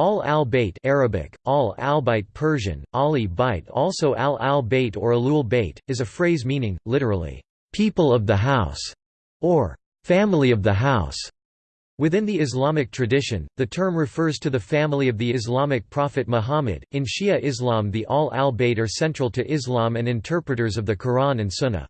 Al al-Bayt Arabic, al al-Bayt Persian, Ali Bayt also al al-Bayt or Alul Bayt, is a phrase meaning, literally, "...people of the house", or "...family of the house". Within the Islamic tradition, the term refers to the family of the Islamic prophet Muhammad. In Shia Islam, the Al al-Bayt are central to Islam and interpreters of the Quran and Sunnah.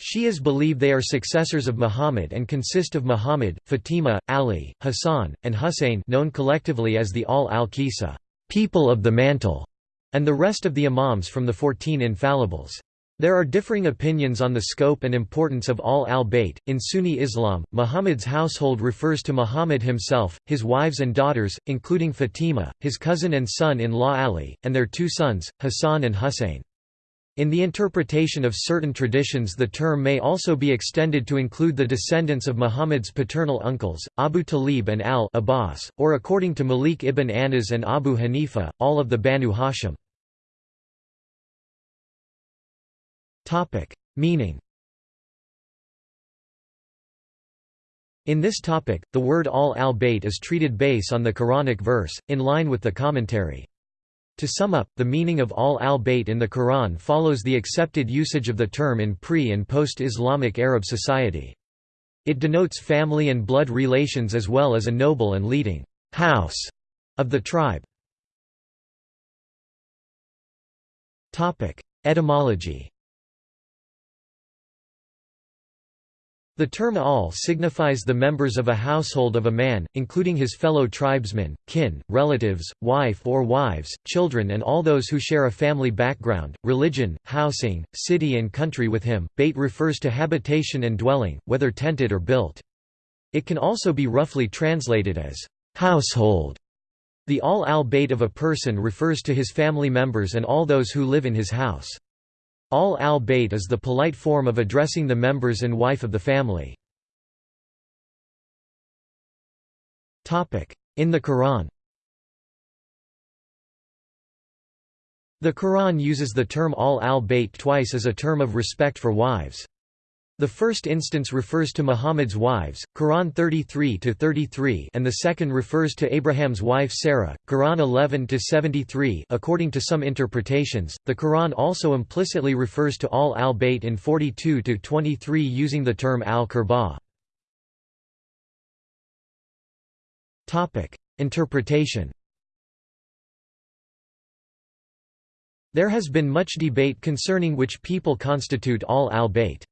Shias believe they are successors of Muhammad and consist of Muhammad, Fatima, Ali, Hassan, and Hussein known collectively as the Al al-Kisa people of the mantle", and the rest of the imams from the Fourteen Infallibles. There are differing opinions on the scope and importance of Al al-Bayt. In Sunni Islam, Muhammad's household refers to Muhammad himself, his wives and daughters, including Fatima, his cousin and son-in-law Ali, and their two sons, Hassan and Hussein. In the interpretation of certain traditions the term may also be extended to include the descendants of Muhammad's paternal uncles, Abu Talib and al-Abbas, or according to Malik ibn Anas and Abu Hanifa, all of the Banu Hashim. Meaning In this topic, the word al al-Bayt is treated base on the Quranic verse, in line with the commentary. To sum up, the meaning of al al-Bayt in the Quran follows the accepted usage of the term in pre- and post-Islamic Arab society. It denotes family and blood relations as well as a noble and leading house of the tribe. Etymology The term al signifies the members of a household of a man, including his fellow tribesmen, kin, relatives, wife or wives, children and all those who share a family background, religion, housing, city and country with him. Bayt refers to habitation and dwelling, whether tented or built. It can also be roughly translated as household. The al al-bayt of a person refers to his family members and all those who live in his house. Al al-Bayt is the polite form of addressing the members and wife of the family. In the Quran The Quran uses the term al al-Bayt twice as a term of respect for wives. The first instance refers to Muhammad's wives, Quran 33-33 and the second refers to Abraham's wife Sarah, Quran 11-73 according to some interpretations, the Quran also implicitly refers to all al-Bayt in 42-23 using the term al-Qurbah. Interpretation There has been much debate concerning which people constitute al al-Bayt.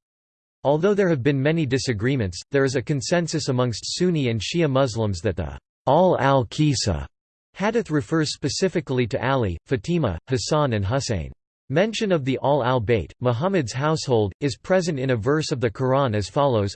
Although there have been many disagreements, there is a consensus amongst Sunni and Shia Muslims that the al al-Kisa hadith refers specifically to Ali, Fatima, Hassan and Hussein. Mention of the al al-Bayt, Muhammad's household, is present in a verse of the Quran as follows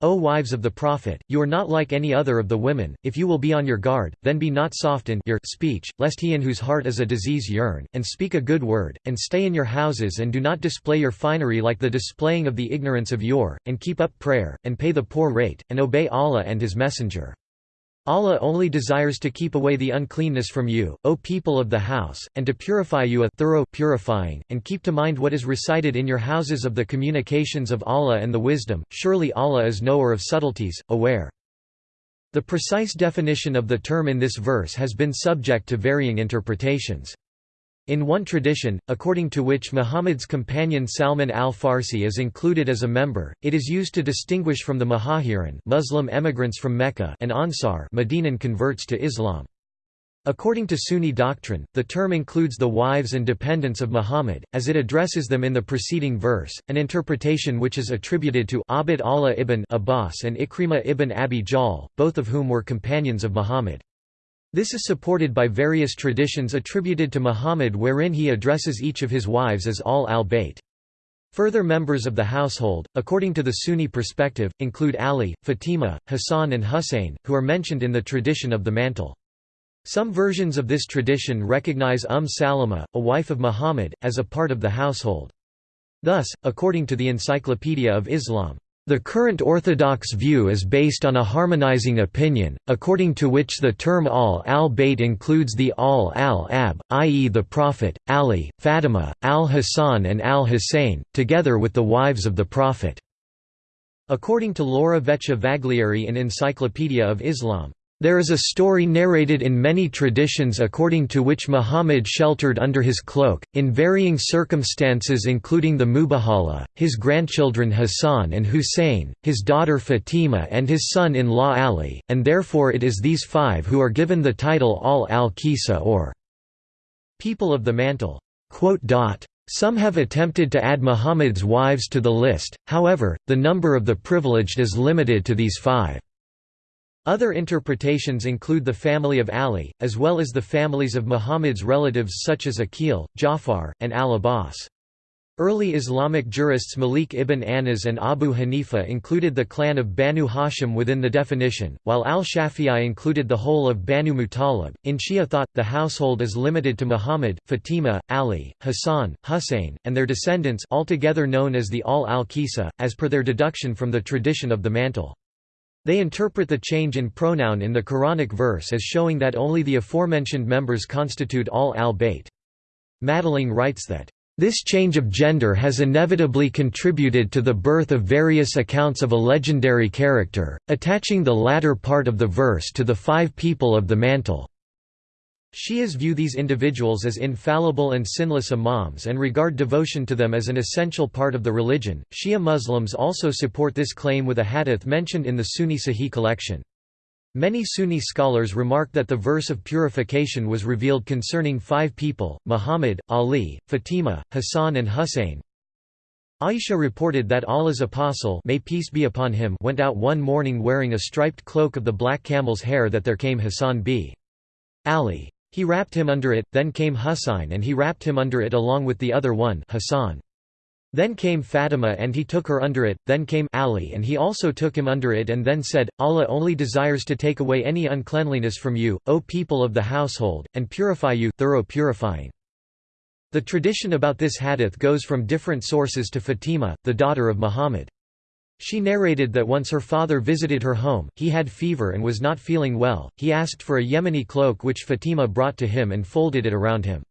O wives of the Prophet, you are not like any other of the women, if you will be on your guard, then be not soft in your speech, lest he in whose heart is a disease yearn, and speak a good word, and stay in your houses and do not display your finery like the displaying of the ignorance of yore, and keep up prayer, and pay the poor rate, and obey Allah and His Messenger. Allah only desires to keep away the uncleanness from you, O people of the house, and to purify you a thorough purifying, and keep to mind what is recited in your houses of the communications of Allah and the wisdom, surely Allah is knower of subtleties, aware. The precise definition of the term in this verse has been subject to varying interpretations. In one tradition, according to which Muhammad's companion Salman al-Farsi is included as a member, it is used to distinguish from the Muhajirin Muslim emigrants from Mecca and Ansar Medinan converts to Islam. According to Sunni doctrine, the term includes the wives and dependents of Muhammad, as it addresses them in the preceding verse, an interpretation which is attributed to Abd Allah ibn Abbas and Ikrimah ibn Abi Jahl, both of whom were companions of Muhammad. This is supported by various traditions attributed to Muhammad wherein he addresses each of his wives as al al-Bayt. Further members of the household, according to the Sunni perspective, include Ali, Fatima, Hassan and Hussein, who are mentioned in the tradition of the mantle. Some versions of this tradition recognize Umm Salama, a wife of Muhammad, as a part of the household. Thus, according to the Encyclopedia of Islam, the current orthodox view is based on a harmonizing opinion, according to which the term al al-Bayt includes the al al-Ab, i.e. the Prophet, Ali, Fatima, al-Hassan and al-Hussein, together with the wives of the Prophet. According to Laura Vecchia Vaglieri in Encyclopedia of Islam, There is a story narrated in many traditions according to which Muhammad sheltered under his cloak, in varying circumstances including the Mubahala, his grandchildren Hassan and Hussein, his daughter Fatima and his son-in-law Ali, and therefore it is these five who are given the title Al al-Kisa or people of the mantle. Some have attempted to add Muhammad's wives to the list, however, the number of the privileged is limited to these five. Other interpretations include the family of Ali, as well as the families of Muhammad's relatives such as Aqil, Jafar, and al-Abbas. Early Islamic jurists Malik ibn Anas and Abu Hanifa included the clan of Banu Hashim within the definition, while al-Shafi'i included the whole of Banu Muttalib. In Shia thought, the household is limited to Muhammad, Fatima, Ali, Hassan, Hussein, and their descendants altogether known as the Al al-Kisa, as per their deduction from the tradition of the mantle. They interpret the change in pronoun in the Quranic verse as showing that only the aforementioned members constitute all al-Bayt. Madelung writes that, "...this change of gender has inevitably contributed to the birth of various accounts of a legendary character, attaching the latter part of the verse to the five people of the mantle." Shias view these individuals as infallible and sinless imams and regard devotion to them as an essential part of the religion. Shia Muslims also support this claim with a hadith mentioned in the Sunni Sahih collection. Many Sunni scholars remark that the verse of purification was revealed concerning five people, Muhammad, Ali, Fatima, Hassan and Hussein. Aisha reported that Allah's apostle may peace be upon him went out one morning wearing a striped cloak of the black camel's hair that there came Hassan b. Ali. He wrapped him under it, then came Husayn and he wrapped him under it along with the other one Hassan. Then came Fatima and he took her under it, then came Ali and he also took him under it and then said, Allah only desires to take away any uncleanliness from you, O people of the household, and purify you thorough purifying. The tradition about this hadith goes from different sources to Fatima, the daughter of Muhammad. She narrated that once her father visited her home, he had fever and was not feeling well, he asked for a Yemeni cloak which Fatima brought to him and folded it around him.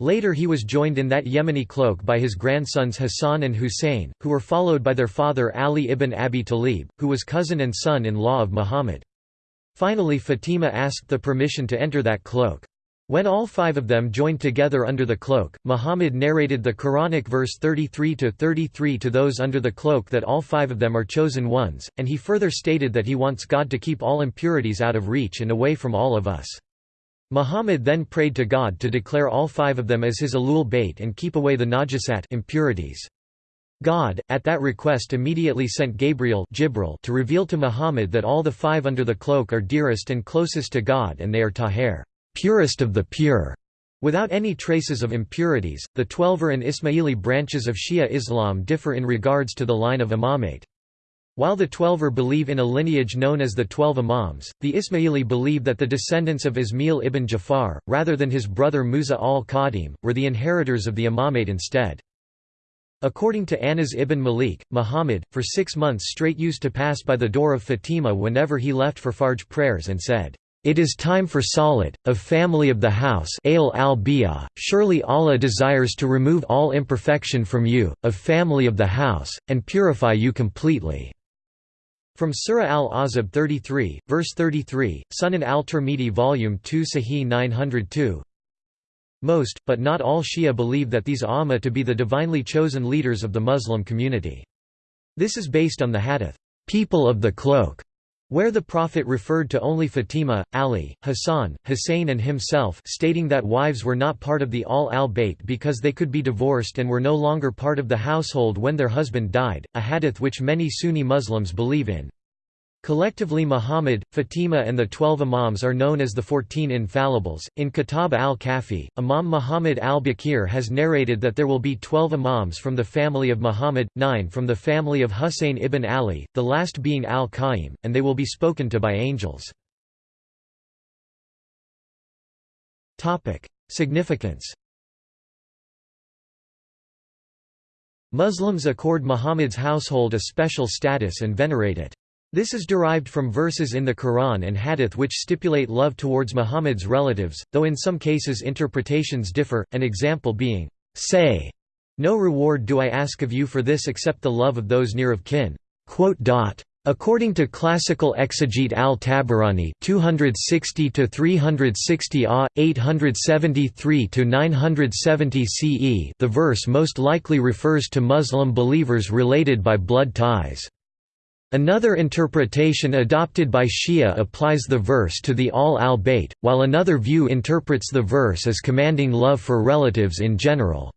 Later he was joined in that Yemeni cloak by his grandsons Hassan and Hussein, who were followed by their father Ali ibn Abi Talib, who was cousin and son-in-law of Muhammad. Finally Fatima asked the permission to enter that cloak. When all five of them joined together under the cloak, Muhammad narrated the Quranic verse 33-33 to those under the cloak that all five of them are chosen ones, and he further stated that he wants God to keep all impurities out of reach and away from all of us. Muhammad then prayed to God to declare all five of them as his alul bait and keep away the najasat impurities. God, at that request immediately sent Gabriel Jibril to reveal to Muhammad that all the five under the cloak are dearest and closest to God and they are tahir purest of the pure. Without any traces of impurities, the Twelver and Ismaili branches of Shia Islam differ in regards to the line of imamate. While the Twelver believe in a lineage known as the Twelve Imams, the Ismaili believe that the descendants of Ismail ibn Jafar, rather than his brother Musa al-Kadhim, were the inheritors of the imamate instead. According to Anas ibn Malik, Muhammad, for six months straight used to pass by the door of Fatima whenever he left for Fajr prayers and said, it is time for Salat, of family of the house al surely Allah desires to remove all imperfection from you, of family of the house, and purify you completely." From Surah Al-Ahzab 33, verse 33, Sunan al-Tirmidhi Volume 2 Sahih 902 Most, but not all Shia believe that these Amma to be the divinely chosen leaders of the Muslim community. This is based on the hadith, "'People of the Cloak' where the Prophet referred to only Fatima, Ali, Hassan, Hussein and himself stating that wives were not part of the Al al-Bayt because they could be divorced and were no longer part of the household when their husband died, a hadith which many Sunni Muslims believe in. Collectively Muhammad, Fatima and the Twelve Imams are known as the Fourteen Infallibles. In Kitab al-Kafi, Imam Muhammad al-Baqir has narrated that there will be twelve Imams from the family of Muhammad, nine from the family of Husayn ibn Ali, the last being al-Qaim, and they will be spoken to by angels. Significance Muslims accord Muhammad's household a special status and venerate it. This is derived from verses in the Quran and Hadith which stipulate love towards Muhammad's relatives, though in some cases interpretations differ, an example being, Say, no reward do I ask of you for this except the love of those near of kin. According to classical exegete al-Tabarani 260 to 360 A 873 to 970 CE the verse most likely refers to Muslim believers related by blood ties Another interpretation adopted by Shia applies the verse to the Al al-Bayt while another view interprets the verse as commanding love for relatives in general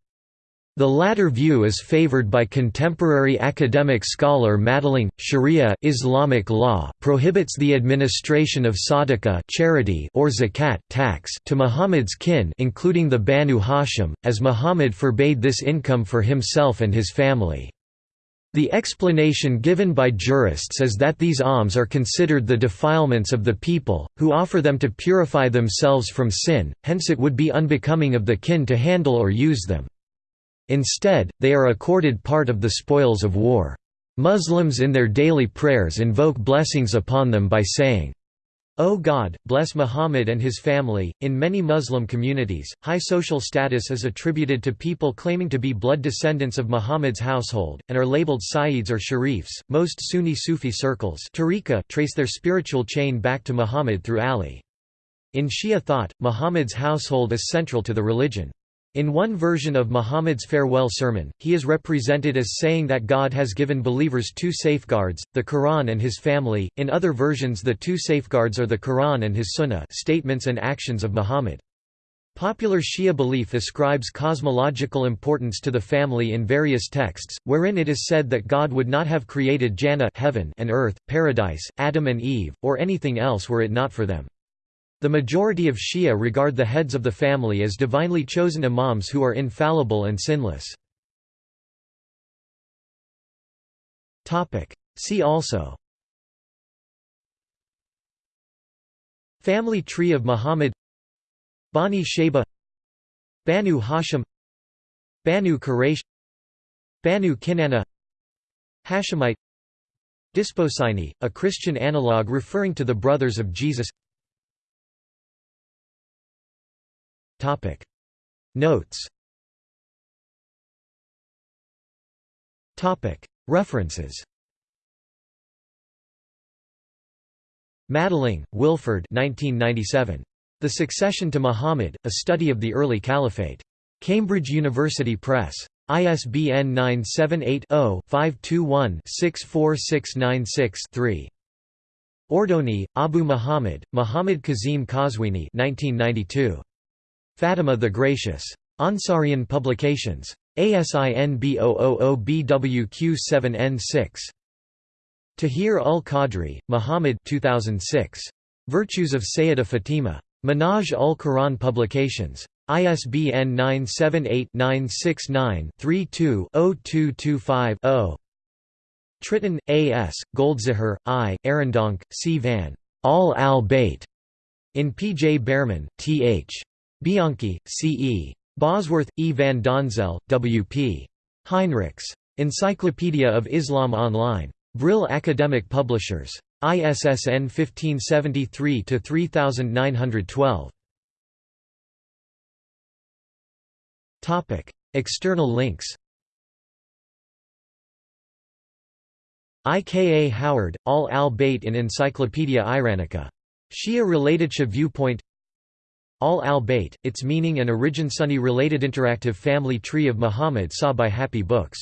the latter view is favored by contemporary academic scholar Madelung. Sharia Islamic law prohibits the administration of sadaqah charity or zakat tax to Muhammad's kin including the Banu Hashim, as Muhammad forbade this income for himself and his family. The explanation given by jurists is that these alms are considered the defilements of the people, who offer them to purify themselves from sin, hence it would be unbecoming of the kin to handle or use them. Instead, they are accorded part of the spoils of war. Muslims in their daily prayers invoke blessings upon them by saying, O God, bless Muhammad and his family. In many Muslim communities, high social status is attributed to people claiming to be blood descendants of Muhammad's household, and are labeled Sayyids or Sharifs. Most Sunni Sufi circles trace their spiritual chain back to Muhammad through Ali. In Shia thought, Muhammad's household is central to the religion. In one version of Muhammad's farewell sermon, he is represented as saying that God has given believers two safeguards, the Quran and his family, in other versions the two safeguards are the Quran and his Sunnah statements and actions of Muhammad. Popular Shia belief ascribes cosmological importance to the family in various texts, wherein it is said that God would not have created Jannah heaven and earth, paradise, Adam and Eve, or anything else were it not for them. The majority of Shia regard the heads of the family as divinely chosen imams who are infallible and sinless. See also Family tree of Muhammad Bani Shayba Banu Hashim Banu Quraysh Banu Kinana Hashemite Desposyni, a Christian analogue referring to the brothers of Jesus Topic Notes Topic References Madelung, Wilford 1997. The Succession to Muhammad, A Study of the Early Caliphate. Cambridge University Press. ISBN 978-0-521-64696-3. Ordoni, Abu Muhammad, Muhammad Kazim Qazwini 1992. Fatima the Gracious. Ansarian Publications. ASIN B000BWQ7N6. Tahir ul Qadri, Muhammad 2006. Virtues of Sayyida Fatima. Minhaj ul Quran Publications. ISBN 978-969-32-0225-0. Tritton, A. S., Goldziher, I., Arendonk, C. Van. Al al-Bayt. In P. J. Bearman, T. H. Bianquis, C. E. Bosworth, E. van Donzel, W. P. Heinrichs. Encyclopedia of Islam Online. Brill Academic Publishers. ISSN 1573-3912. External links I. K. A. Howard, Al al-Bayt in Encyclopaedia Iranica. Shia viewpoint Al al-Bayt, its meaning and origin Sunni related interactive family tree of Muhammad saw by Happy Books